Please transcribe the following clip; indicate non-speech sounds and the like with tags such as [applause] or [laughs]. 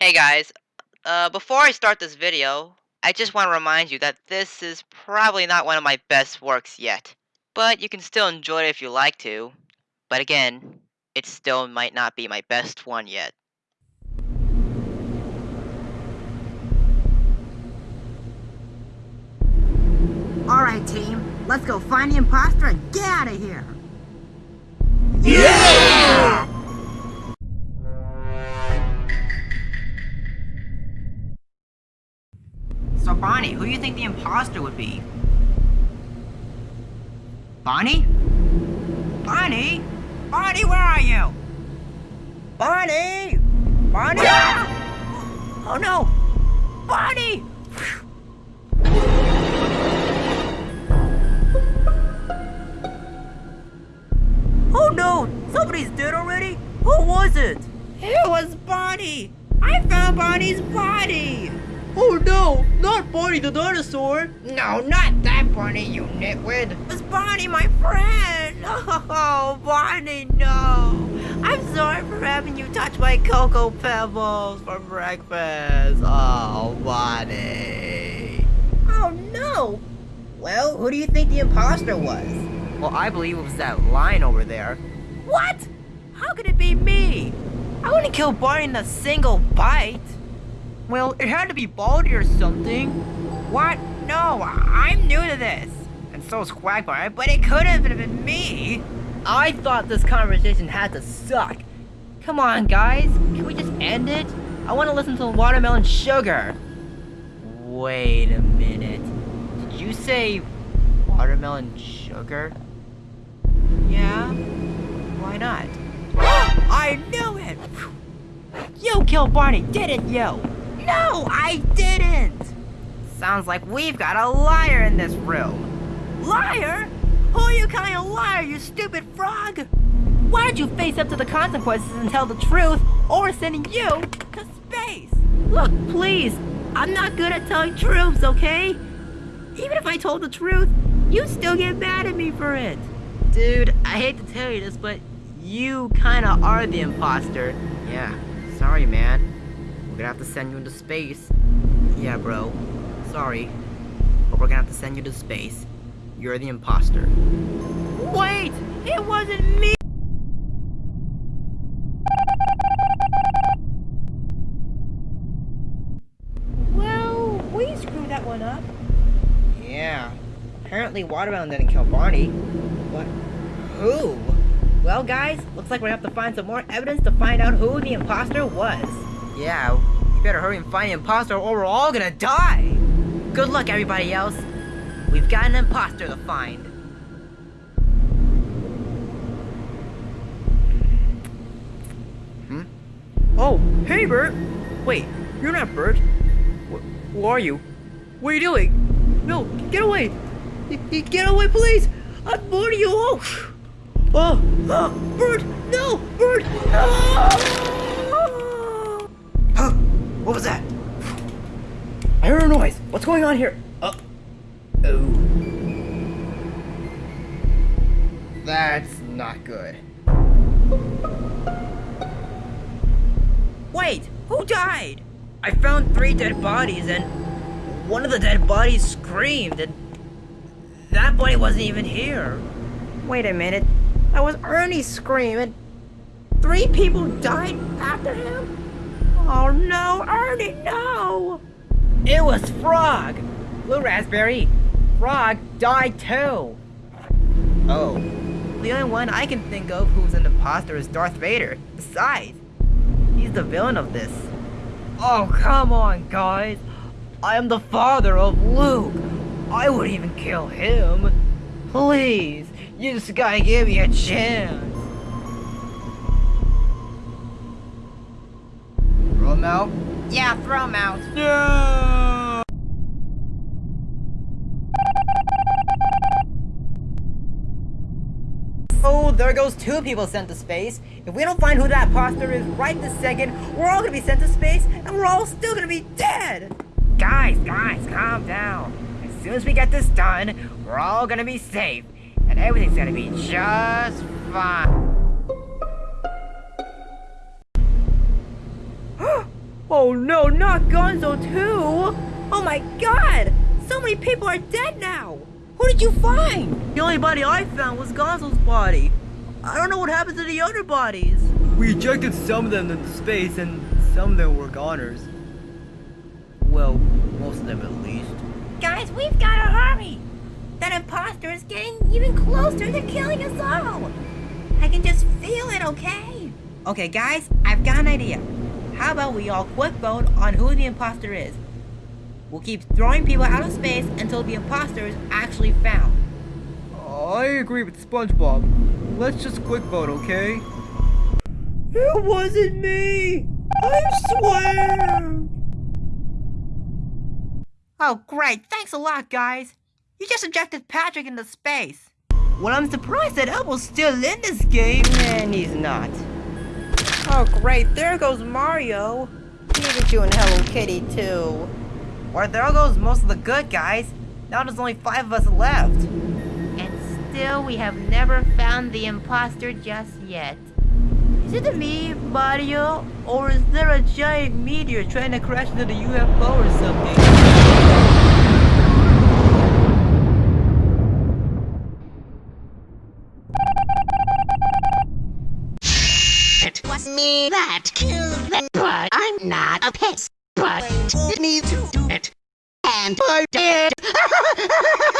Hey guys, uh, before I start this video, I just want to remind you that this is probably not one of my best works yet. But you can still enjoy it if you like to. But again, it still might not be my best one yet. Alright team, let's go find the imposter and get out of here! Yeah! Bonnie, who do you think the imposter would be? Bonnie? Bonnie? Bonnie, where are you? Bonnie! Bonnie! Ah! Oh no! Bonnie! Oh no! Somebody's dead already? Who was it? It was Bonnie! I found Bonnie's body! Oh no! Not Bonnie the dinosaur! No, not that Bonnie, you nitwit! It was Bonnie, my friend! [laughs] Oh, Bonnie, no! I'm sorry for having you touch my Cocoa Pebbles for breakfast! Oh, Bonnie! Oh no! Well, who do you think the imposter was? Well, I believe it was that line over there. What? How could it be me? I wouldn't kill Bonnie in a single bite. Well, it had to be Baldy or something. What? No, I'm new to this. And so is Quagmire, but it could have been me. I thought this conversation had to suck. Come on, guys. Can we just end it? I want to listen to Watermelon Sugar. Wait a minute. Did you say Watermelon Sugar? Yeah? Why not? [gasps] I knew it! You killed Barney, didn't you? No, I didn't! Sounds like we've got a liar in this room. Liar? Who are you calling a liar, you stupid frog? Why don't you face up to the consequences and tell the truth, or we're sending you to space? Look, please, I'm not good at telling truths, okay? Even if I told the truth, you'd still get mad at me for it. Dude, I hate to tell you this, but you kinda are the imposter. Yeah, sorry, man. We're gonna have to send you into space. Yeah, bro. Sorry. But we're gonna have to send you to space. You're the imposter. Wait! It wasn't me! Well, we screwed that one up. Yeah. Apparently Watermelon didn't kill Barney. What? Who? Well, guys, looks like we're gonna have to find some more evidence to find out who the imposter was. Yeah, you better hurry and find the imposter or we're all gonna die! Good luck, everybody else. We've got an imposter to find. Hmm? Oh, hey, Bert! Wait, you're not Bert. Wh who are you? What are you doing? No, get away! Y get away, please! I'm warning you! Oh! Oh! oh Bert! No! Bert! No! Huh? What was that? I heard a noise. What's going on here? Uh, oh. That's not good. Wait, who died? I found three dead bodies and one of the dead bodies screamed and that body wasn't even here. Wait a minute, that was Ernie's scream and three people died after him? Oh no, Ernie, no! It was Frog! Blue Raspberry, Frog died too! Oh. The only one I can think of who's an imposter is Darth Vader. Besides, he's the villain of this. Oh, come on, guys! I am the father of Luke! I wouldn't even kill him! Please, you just gotta give me a chance! Him out? Yeah, throw him out. No! Oh, there goes two people sent to space. If we don't find who that imposter is right this second, we're all gonna be sent to space, and we're all still gonna be dead! Guys, guys, calm down. As soon as we get this done, we're all gonna be safe, and everything's gonna be just fine. Oh no, not Gonzo too! Oh my god! So many people are dead now! Who did you find? The only body I found was Gonzo's body. I don't know what happened to the other bodies. We ejected some of them into space and some of them were goners. Well, most of them at least. Guys, we've gotta hurry! That imposter is getting even closer to killing us all! I can just feel it, okay? Okay, guys, I've got an idea. How about we all quick vote on who the imposter is? We'll keep throwing people out of space until the imposter is actually found. I agree with SpongeBob. Let's just quick vote, okay? It wasn't me! I swear! Oh, great. Thanks a lot, guys. You just ejected Patrick into space. Well, I'm surprised that Elmo's still in this game. And he's not. Oh, great. There goes Mario. Pikachu and Hello Kitty, too. Or there goes most of the good guys. Now there's only five of us left. And still, we have never found the imposter just yet. Is it me, Mario? Or is there a giant meteor trying to crash into the UFO or something? Me that killed them, but I'm not a pest. But you need to do it. And I did. [laughs]